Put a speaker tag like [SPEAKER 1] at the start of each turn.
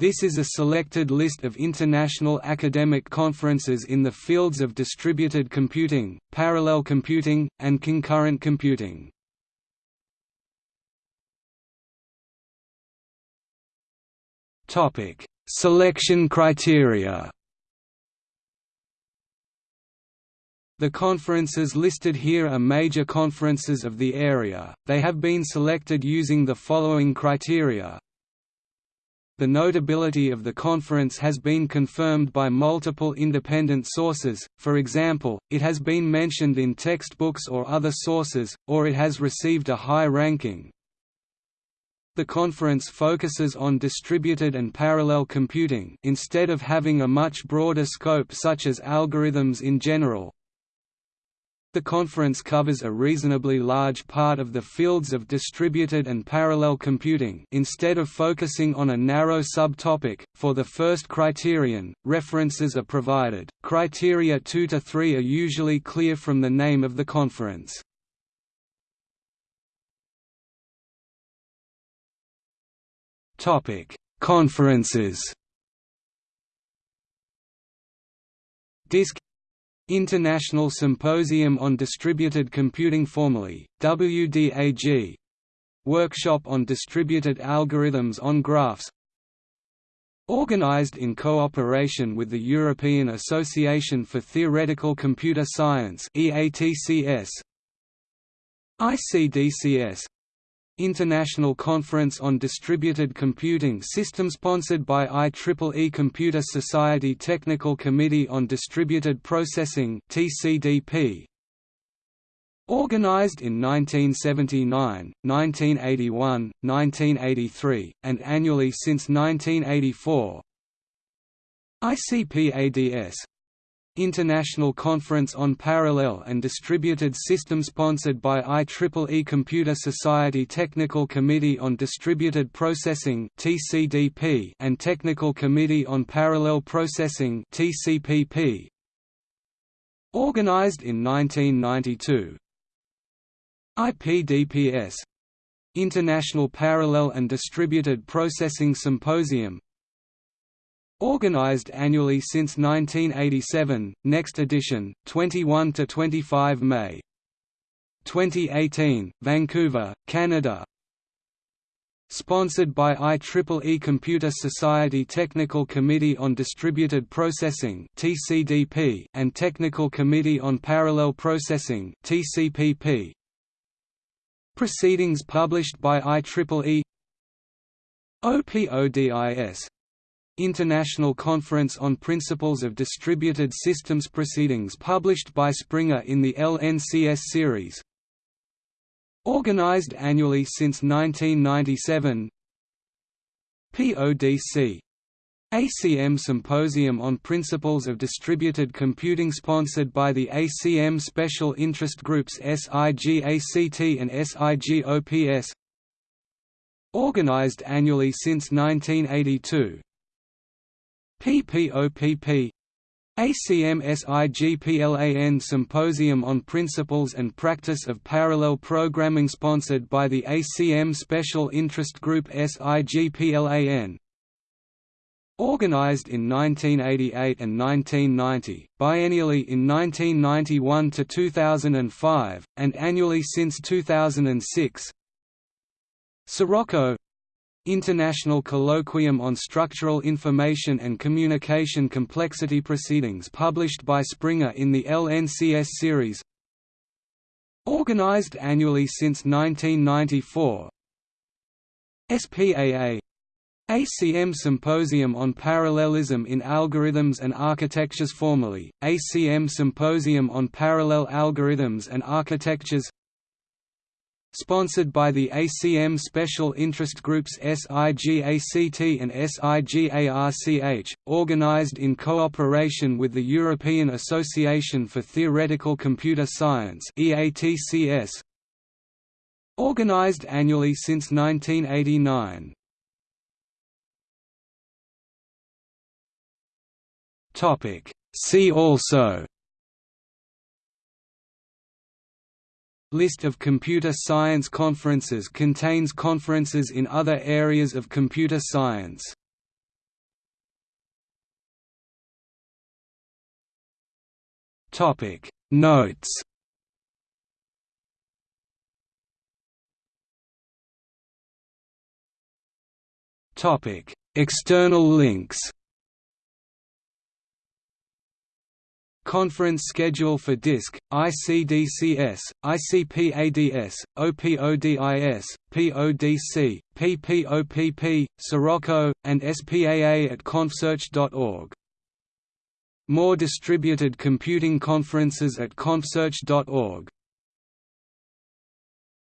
[SPEAKER 1] This is a selected list of international academic conferences in the fields of distributed computing, parallel computing, and concurrent computing. Topic: Selection criteria. The conferences listed here are major conferences of the area, they have been selected using the following criteria the notability of the conference has been confirmed by multiple independent sources, for example, it has been mentioned in textbooks or other sources, or it has received a high ranking. The conference focuses on distributed and parallel computing instead of having a much broader scope such as algorithms in general, the conference covers a reasonably large part of the fields of distributed and parallel computing instead of focusing on a narrow subtopic. For the first criterion, references are provided. Criteria 2 to 3 are usually clear from the name of the conference. Topic: Conferences. DISC International Symposium on Distributed Computing formally, WDAG Workshop on Distributed Algorithms on Graphs. Organized in cooperation with the European Association for Theoretical Computer Science EATCS, ICDCS International Conference on Distributed Computing System sponsored by IEEE Computer Society Technical Committee on Distributed Processing TCDP Organized in 1979, 1981, 1983, and annually since 1984 ICPADS International Conference on Parallel and Distributed Systems sponsored by IEEE Computer Society Technical Committee on Distributed Processing and Technical Committee on Parallel Processing (TCPP). Organized in 1992 IPDPS International Parallel and Distributed Processing Symposium Organized annually since 1987, next edition, 21 to 25 May. 2018, Vancouver, Canada. Sponsored by IEEE Computer Society Technical Committee on Distributed Processing and Technical Committee on Parallel Processing. Proceedings published by IEEE OPODIS International Conference on Principles of Distributed Systems Proceedings published by Springer in the LNCS series. Organized annually since 1997 PODC ACM Symposium on Principles of Distributed Computing sponsored by the ACM Special Interest Groups SIGACT and SIGOPS Organized annually since 1982 PPOPP ACM-SIGPLAN Symposium on Principles and Practice of Parallel Programming sponsored by the ACM Special Interest Group SIGPLAN Organized in 1988 and 1990, biennially in 1991 to 2005, and annually since 2006 Sirocco International Colloquium on Structural Information and Communication Complexity Proceedings published by Springer in the LNCS series. Organized annually since 1994 SPAA ACM Symposium on Parallelism in Algorithms and Architectures formerly, ACM Symposium on Parallel Algorithms and Architectures Sponsored by the ACM Special Interest Groups SIGACT and SIGARCH, organized in cooperation with the European Association for Theoretical Computer Science organized annually since 1989. See also List of computer science conferences contains conferences in other areas of computer science. Topic Notes Topic External links Conference schedule for DISC, ICDCS, ICPADS, OPODIS, PODC, PPOPP, Sirocco, and SPAA at confsearch.org. More distributed computing conferences at confsearch.org